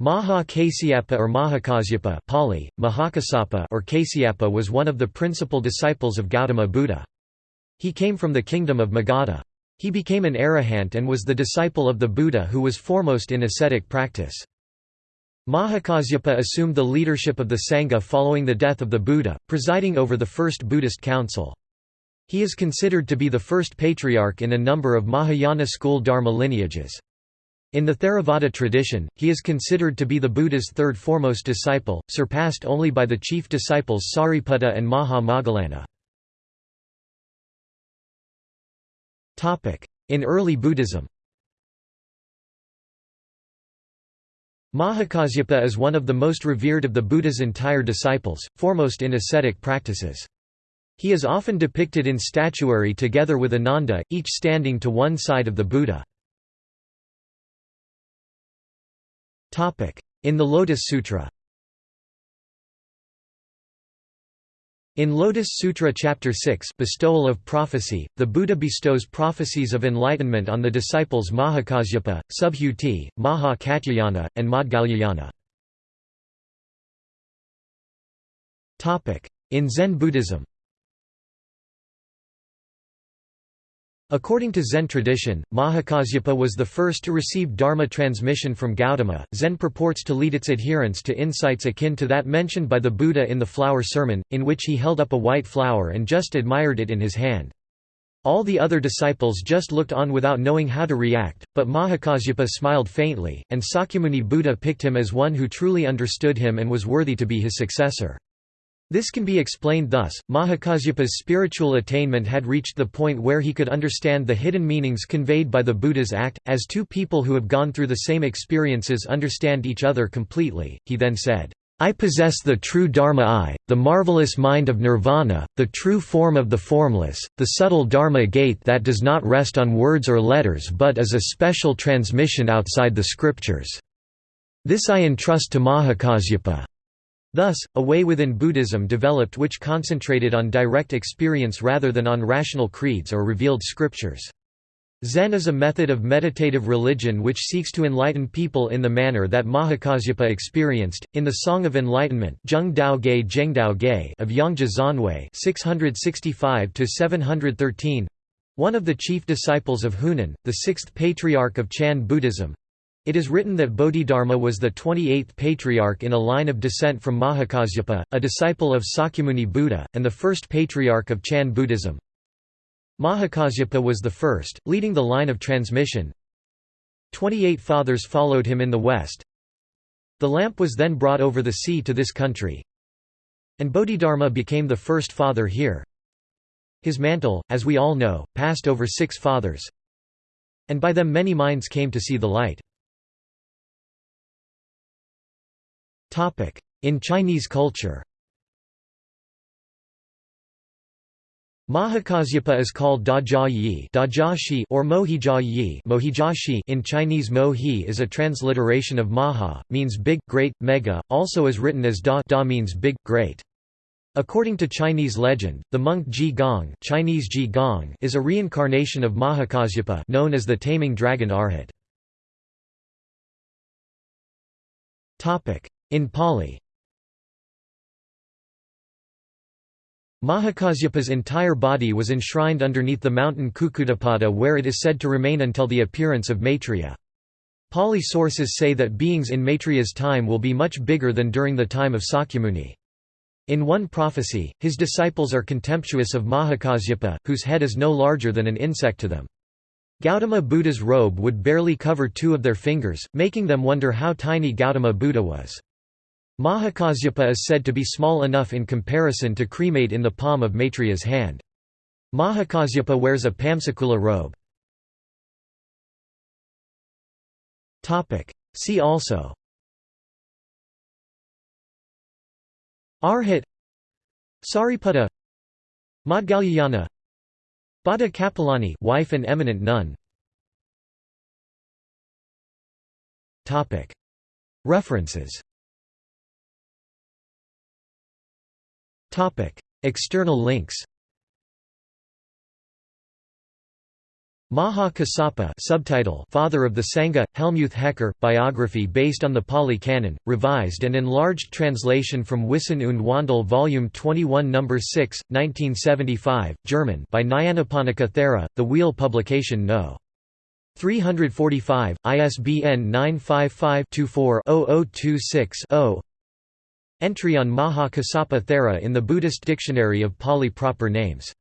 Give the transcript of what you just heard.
Maha Kasyapa or Mahakasyapa Pali, Mahakassapa or Kasyapa was one of the principal disciples of Gautama Buddha. He came from the kingdom of Magadha. He became an arahant and was the disciple of the Buddha who was foremost in ascetic practice. Mahakasyapa assumed the leadership of the Sangha following the death of the Buddha, presiding over the first Buddhist council. He is considered to be the first patriarch in a number of Mahayana school Dharma lineages. In the Theravada tradition, he is considered to be the Buddha's third foremost disciple, surpassed only by the chief disciples Sariputta and Maha Moggallana. In early Buddhism Mahakasyapa is one of the most revered of the Buddha's entire disciples, foremost in ascetic practices. He is often depicted in statuary together with Ananda, each standing to one side of the Buddha. In the Lotus Sutra In Lotus Sutra Chapter 6 Bestowal of Prophecy, the Buddha bestows prophecies of enlightenment on the disciples Mahakasyapa, Subhuti, Maha Katyayana, and Maudgalyayana. In Zen Buddhism According to Zen tradition, Mahakasyapa was the first to receive Dharma transmission from Gautama. Zen purports to lead its adherents to insights akin to that mentioned by the Buddha in the Flower Sermon, in which he held up a white flower and just admired it in his hand. All the other disciples just looked on without knowing how to react, but Mahakasyapa smiled faintly, and Sakyamuni Buddha picked him as one who truly understood him and was worthy to be his successor. This can be explained thus, Mahakasyapa's spiritual attainment had reached the point where he could understand the hidden meanings conveyed by the Buddha's act, as two people who have gone through the same experiences understand each other completely. He then said, I possess the true Dharma eye, the marvelous mind of nirvana, the true form of the formless, the subtle Dharma gate that does not rest on words or letters but is a special transmission outside the scriptures. This I entrust to Mahakasyapa. Thus, a way within Buddhism developed which concentrated on direct experience rather than on rational creeds or revealed scriptures. Zen is a method of meditative religion which seeks to enlighten people in the manner that Mahakasyapa experienced. In the Song of Enlightenment of Yongjia Xuanjue 665 one of the chief disciples of Huineng, the sixth patriarch of Chan Buddhism, it is written that Bodhidharma was the 28th patriarch in a line of descent from Mahakasyapa, a disciple of Sakyamuni Buddha, and the first patriarch of Chan Buddhism. Mahakasyapa was the first, leading the line of transmission. Twenty-eight fathers followed him in the west. The lamp was then brought over the sea to this country. And Bodhidharma became the first father here. His mantle, as we all know, passed over six fathers. And by them many minds came to see the light. In Chinese culture Mahakasyapa is called Dajiaye or Mohejiaye in Chinese Mohe is a transliteration of Maha, means big, great, mega, also is written as Da, da means big, great. According to Chinese legend, the monk Ji Gong, Chinese Ji Gong is a reincarnation of Mahakasyapa known as the taming dragon Arhat. In Pali Mahakasyapa's entire body was enshrined underneath the mountain Kukkutapada where it is said to remain until the appearance of Maitreya. Pali sources say that beings in Maitreya's time will be much bigger than during the time of Sakyamuni. In one prophecy, his disciples are contemptuous of Mahakasyapa, whose head is no larger than an insect to them. Gautama Buddha's robe would barely cover two of their fingers, making them wonder how tiny Gautama Buddha was. Mahakasyapa is said to be small enough in comparison to cremate in the palm of Maitreya's hand. Mahakasyapa wears a Pamsukula robe. See also. Arhat. Sariputta. Maudgalyayana Bhadda Kapilani wife and eminent nun. References External links Maha Kassapa subtitle Father of the Sangha, Helmuth Hecker, biography based on the Pali Canon, revised and enlarged translation from Wissen und Wandel Volume 21 No. 6, 1975, German by Nyanaponika Thera, The Wheel Publication No. 345, ISBN 955-24-0026-0 Entry on Maha Kassapa Thera in the Buddhist Dictionary of Pali proper names